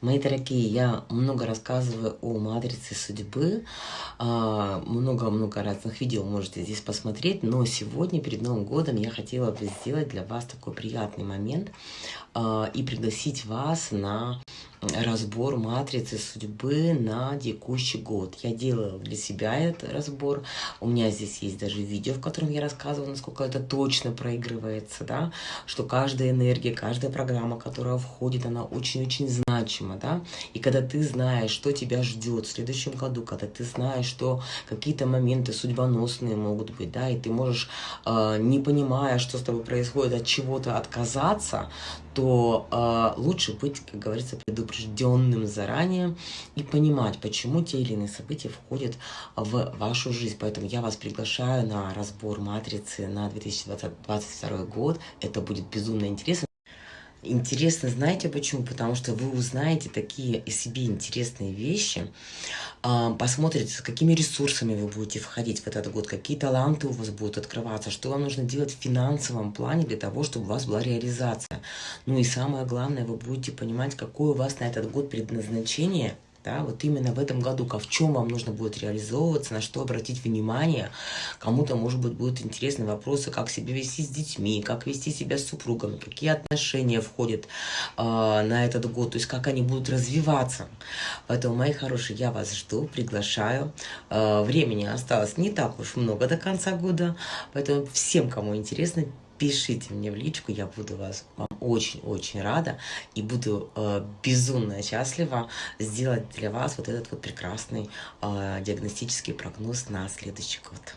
Мои дорогие, я много рассказываю о матрице судьбы, а, много-много разных видео можете здесь посмотреть, но сегодня, перед Новым годом, я хотела бы сделать для вас такой приятный момент а, и пригласить вас на разбор матрицы судьбы на текущий год. Я делала для себя этот разбор. У меня здесь есть даже видео, в котором я рассказываю, насколько это точно проигрывается, да, что каждая энергия, каждая программа, которая входит, она очень-очень значима, да. И когда ты знаешь, что тебя ждет в следующем году, когда ты знаешь, что какие-то моменты судьбоносные могут быть, да, и ты можешь, э, не понимая, что с тобой происходит, от чего-то отказаться, то э, лучше быть, как говорится, предупрежденным заранее и понимать, почему те или иные события входят в вашу жизнь. Поэтому я вас приглашаю на разбор матрицы на 2022 год. Это будет безумно интересно. Интересно, знаете почему? Потому что вы узнаете такие и себе интересные вещи, а, посмотрите, с какими ресурсами вы будете входить в этот год, какие таланты у вас будут открываться, что вам нужно делать в финансовом плане для того, чтобы у вас была реализация. Ну и самое главное, вы будете понимать, какое у вас на этот год предназначение – да, вот именно в этом году, в чем вам нужно будет реализовываться, на что обратить внимание. Кому-то, может быть, будут интересны вопросы, как себя вести с детьми, как вести себя с супругами, какие отношения входят э, на этот год, то есть как они будут развиваться. Поэтому, мои хорошие, я вас жду, приглашаю. Э, времени осталось не так уж много до конца года, поэтому всем, кому интересно, пишите мне в личку, я буду вас вам очень-очень рада и буду э, безумно счастлива сделать для вас вот этот вот прекрасный э, диагностический прогноз на следующий год.